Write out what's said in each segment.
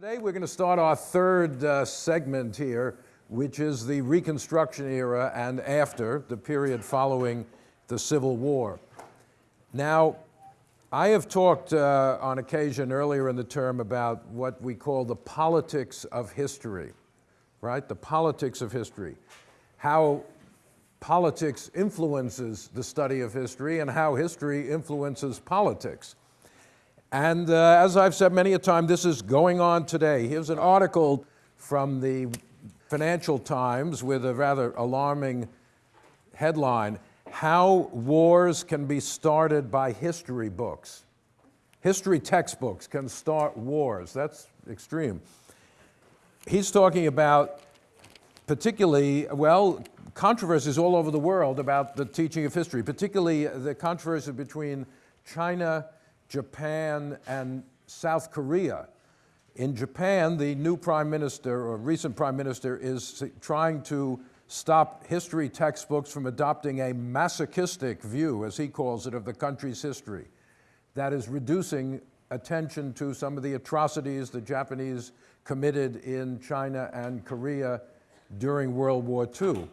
Today we're going to start our third uh, segment here, which is the Reconstruction era and after, the period following the Civil War. Now, I have talked uh, on occasion earlier in the term about what we call the politics of history, right? The politics of history. How politics influences the study of history and how history influences politics. And uh, as I've said many a time, this is going on today. Here's an article from the Financial Times with a rather alarming headline, How Wars Can Be Started by History Books. History textbooks can start wars. That's extreme. He's talking about particularly, well, controversies all over the world about the teaching of history, particularly the controversy between China Japan, and South Korea. In Japan, the new prime minister, or recent prime minister, is trying to stop history textbooks from adopting a masochistic view, as he calls it, of the country's history. That is reducing attention to some of the atrocities the Japanese committed in China and Korea during World War II.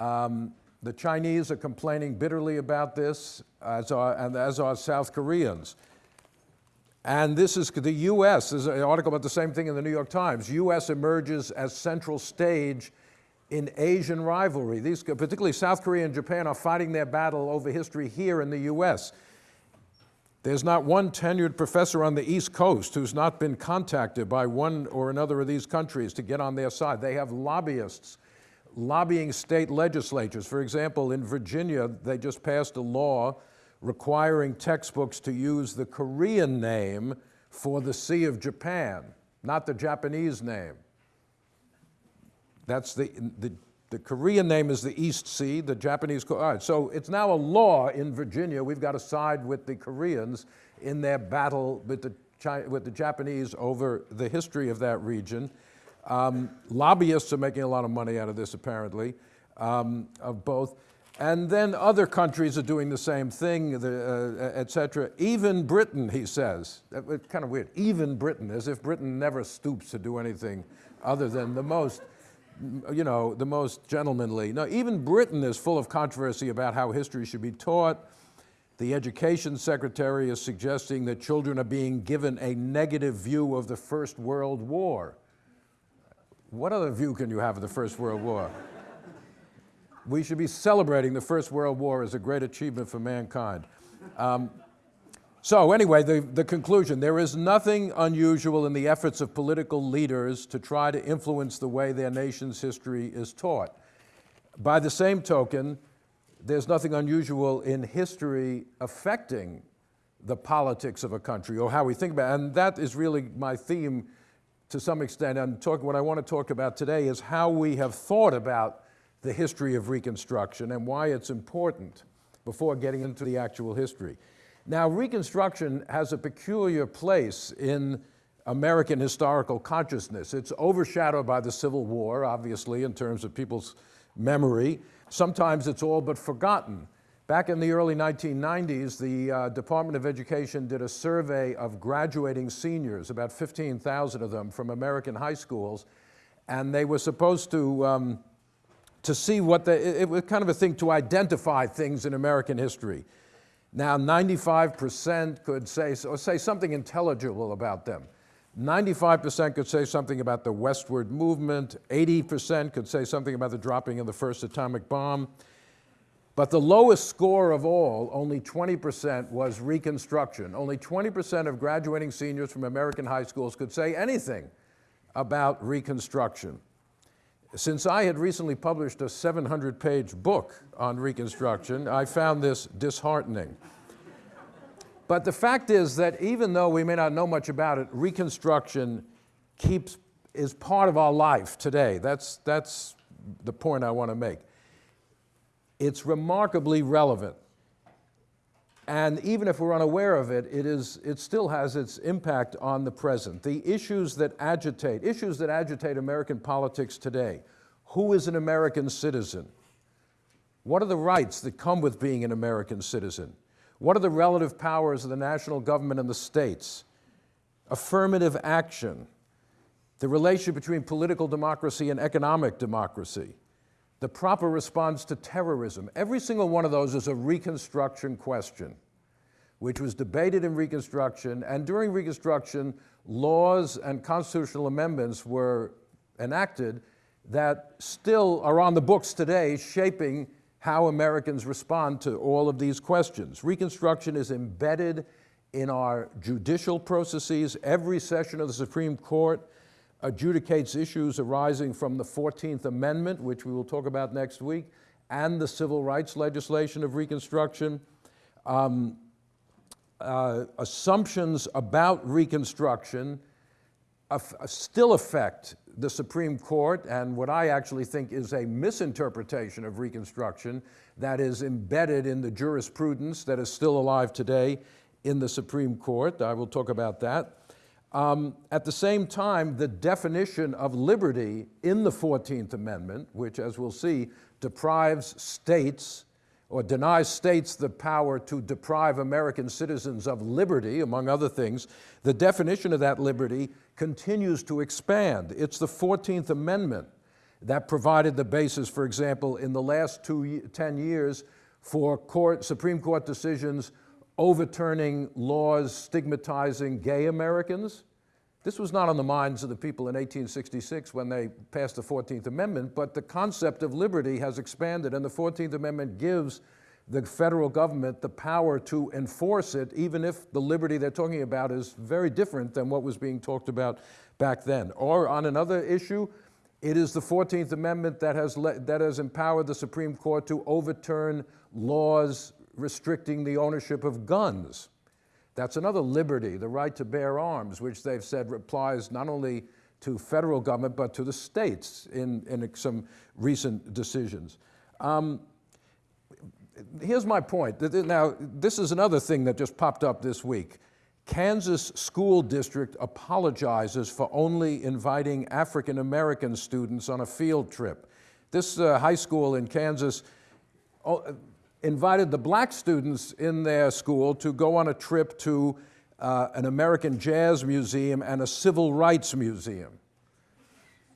Um, the Chinese are complaining bitterly about this, as are, and as are South Koreans. And this is the U.S., there's an article about the same thing in the New York Times. U.S. emerges as central stage in Asian rivalry. These, particularly South Korea and Japan, are fighting their battle over history here in the U.S. There's not one tenured professor on the East Coast who's not been contacted by one or another of these countries to get on their side. They have lobbyists lobbying state legislatures. For example, in Virginia, they just passed a law requiring textbooks to use the Korean name for the Sea of Japan, not the Japanese name. That's the, the, the Korean name is the East Sea, the Japanese, all right, so it's now a law in Virginia. We've got to side with the Koreans in their battle with the, with the Japanese over the history of that region. Um, lobbyists are making a lot of money out of this, apparently, um, of both. And then other countries are doing the same thing, uh, et cetera. Even Britain, he says, it's kind of weird, even Britain, as if Britain never stoops to do anything other than the most, you know, the most gentlemanly. No, even Britain is full of controversy about how history should be taught. The education secretary is suggesting that children are being given a negative view of the First World War. What other view can you have of the First World War? we should be celebrating the First World War as a great achievement for mankind. Um, so anyway, the, the conclusion, there is nothing unusual in the efforts of political leaders to try to influence the way their nation's history is taught. By the same token, there's nothing unusual in history affecting the politics of a country or how we think about it. And that is really my theme to some extent, and talk, what I want to talk about today is how we have thought about the history of Reconstruction and why it's important before getting into the actual history. Now, Reconstruction has a peculiar place in American historical consciousness. It's overshadowed by the Civil War, obviously, in terms of people's memory. Sometimes it's all but forgotten. Back in the early 1990s, the uh, Department of Education did a survey of graduating seniors, about 15,000 of them from American high schools, and they were supposed to, um, to see what the, it, it was kind of a thing to identify things in American history. Now, 95% could say, or say something intelligible about them. 95% could say something about the westward movement, 80% could say something about the dropping of the first atomic bomb, but the lowest score of all, only 20%, was Reconstruction. Only 20% of graduating seniors from American high schools could say anything about Reconstruction. Since I had recently published a 700-page book on Reconstruction, I found this disheartening. But the fact is that even though we may not know much about it, Reconstruction keeps, is part of our life today. That's, that's the point I want to make it's remarkably relevant. And even if we're unaware of it, it, is, it still has its impact on the present. The issues that agitate, issues that agitate American politics today. Who is an American citizen? What are the rights that come with being an American citizen? What are the relative powers of the national government and the states? Affirmative action. the relationship between political democracy and economic democracy, the proper response to terrorism. Every single one of those is a Reconstruction question, which was debated in Reconstruction, and during Reconstruction, laws and constitutional amendments were enacted that still are on the books today, shaping how Americans respond to all of these questions. Reconstruction is embedded in our judicial processes. Every session of the Supreme Court adjudicates issues arising from the 14th Amendment, which we will talk about next week, and the civil rights legislation of Reconstruction. Um, uh, assumptions about Reconstruction still affect the Supreme Court and what I actually think is a misinterpretation of Reconstruction that is embedded in the jurisprudence that is still alive today in the Supreme Court. I will talk about that. Um, at the same time, the definition of liberty in the 14th Amendment, which, as we'll see, deprives states or denies states the power to deprive American citizens of liberty, among other things, the definition of that liberty continues to expand. It's the 14th Amendment that provided the basis, for example, in the last two, 10 years for court, Supreme Court decisions overturning laws stigmatizing gay Americans. This was not on the minds of the people in 1866 when they passed the 14th Amendment, but the concept of liberty has expanded, and the 14th Amendment gives the federal government the power to enforce it, even if the liberty they're talking about is very different than what was being talked about back then. Or on another issue, it is the 14th Amendment that has, that has empowered the Supreme Court to overturn laws restricting the ownership of guns. That's another liberty, the right to bear arms, which they've said applies not only to federal government, but to the states in, in some recent decisions. Um, here's my point. Now, this is another thing that just popped up this week. Kansas School District apologizes for only inviting African American students on a field trip. This uh, high school in Kansas oh, invited the black students in their school to go on a trip to uh, an American Jazz Museum and a Civil Rights Museum.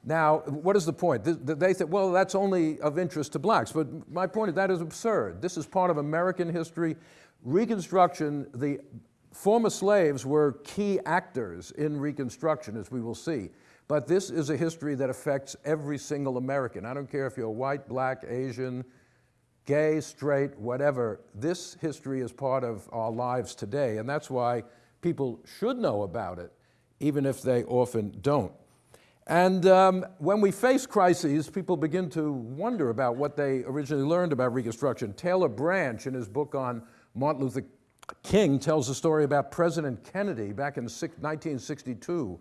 Now, what is the point? They say, well, that's only of interest to blacks. But my point is that is absurd. This is part of American history. Reconstruction, the former slaves were key actors in Reconstruction, as we will see. But this is a history that affects every single American. I don't care if you're white, black, Asian, gay, straight, whatever, this history is part of our lives today, and that's why people should know about it, even if they often don't. And um, when we face crises, people begin to wonder about what they originally learned about Reconstruction. Taylor Branch, in his book on Martin Luther King, tells a story about President Kennedy back in 1962.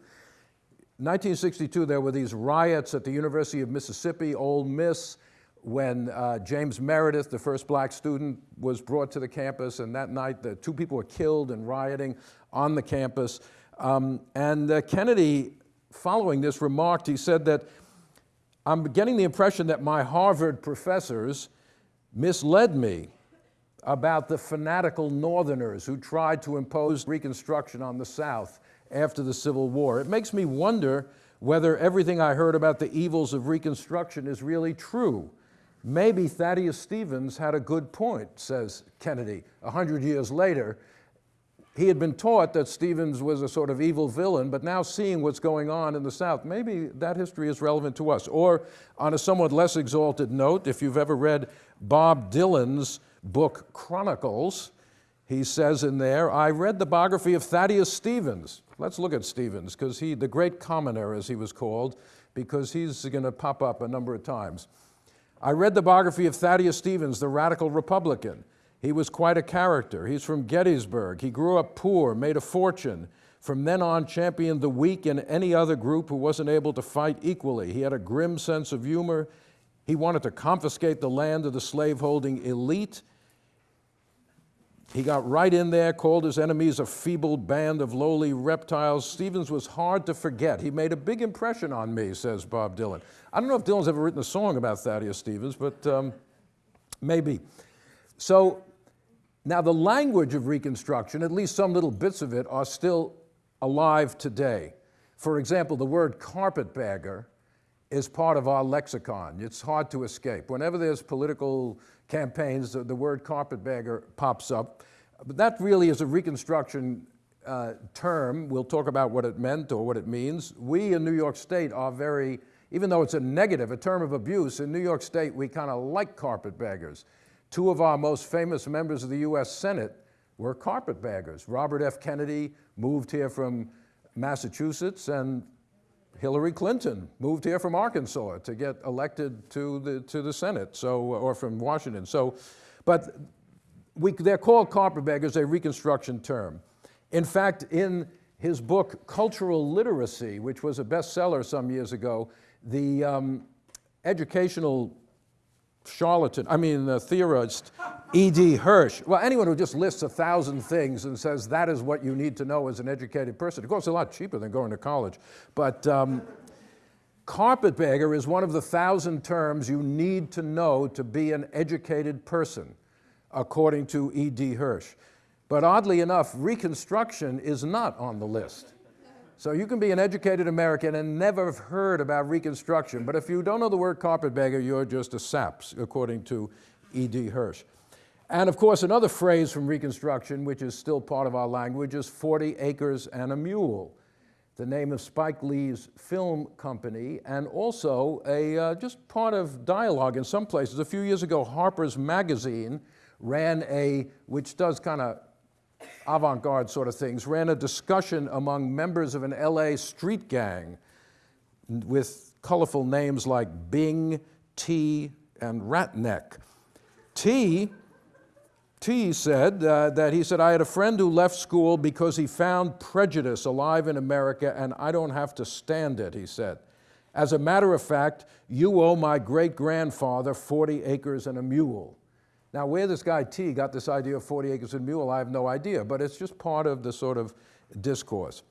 1962, there were these riots at the University of Mississippi, Ole Miss, when uh, James Meredith, the first black student, was brought to the campus, and that night the two people were killed and rioting on the campus. Um, and uh, Kennedy, following this, remarked, he said that, I'm getting the impression that my Harvard professors misled me about the fanatical Northerners who tried to impose Reconstruction on the South after the Civil War. It makes me wonder whether everything I heard about the evils of Reconstruction is really true. Maybe Thaddeus Stevens had a good point, says Kennedy, a hundred years later. He had been taught that Stevens was a sort of evil villain, but now seeing what's going on in the South, maybe that history is relevant to us. Or on a somewhat less exalted note, if you've ever read Bob Dylan's book Chronicles, he says in there, I read the biography of Thaddeus Stevens. Let's look at Stevens, because he, the great commoner as he was called, because he's gonna pop up a number of times. I read the biography of Thaddeus Stevens, the radical Republican. He was quite a character. He's from Gettysburg. He grew up poor, made a fortune. From then on, championed the weak and any other group who wasn't able to fight equally. He had a grim sense of humor. He wanted to confiscate the land of the slaveholding elite he got right in there, called his enemies a feeble band of lowly reptiles. Stevens was hard to forget. He made a big impression on me, says Bob Dylan. I don't know if Dylan's ever written a song about Thaddeus Stevens, but um, maybe. So now the language of Reconstruction, at least some little bits of it, are still alive today. For example, the word carpetbagger is part of our lexicon. It's hard to escape. Whenever there's political campaigns, the, the word carpetbagger pops up. But that really is a Reconstruction uh, term. We'll talk about what it meant or what it means. We in New York State are very, even though it's a negative, a term of abuse, in New York State we kind of like carpetbaggers. Two of our most famous members of the US Senate were carpetbaggers. Robert F. Kennedy moved here from Massachusetts and Hillary Clinton moved here from Arkansas to get elected to the, to the Senate, so, or from Washington. So, but we, they're called carpetbaggers, a Reconstruction term. In fact, in his book, Cultural Literacy, which was a bestseller some years ago, the um, educational charlatan, I mean, the theorist, E.D. Hirsch. Well, anyone who just lists a thousand things and says that is what you need to know as an educated person. Of course, it's a lot cheaper than going to college. But um, carpetbagger is one of the thousand terms you need to know to be an educated person, according to E.D. Hirsch. But oddly enough, Reconstruction is not on the list. So you can be an educated American and never have heard about Reconstruction, but if you don't know the word carpetbagger, you're just a saps, according to E.D. Hirsch. And of course, another phrase from Reconstruction, which is still part of our language, is 40 acres and a mule, the name of Spike Lee's film company, and also a, uh, just part of dialogue in some places. A few years ago, Harper's Magazine ran a, which does kind of avant-garde sort of things, ran a discussion among members of an LA street gang with colorful names like Bing, T, and Ratneck. T, T said uh, that he said, I had a friend who left school because he found prejudice alive in America and I don't have to stand it, he said. As a matter of fact, you owe my great-grandfather 40 acres and a mule. Now, where this guy T got this idea of 40 acres and mule, I have no idea, but it's just part of the sort of discourse.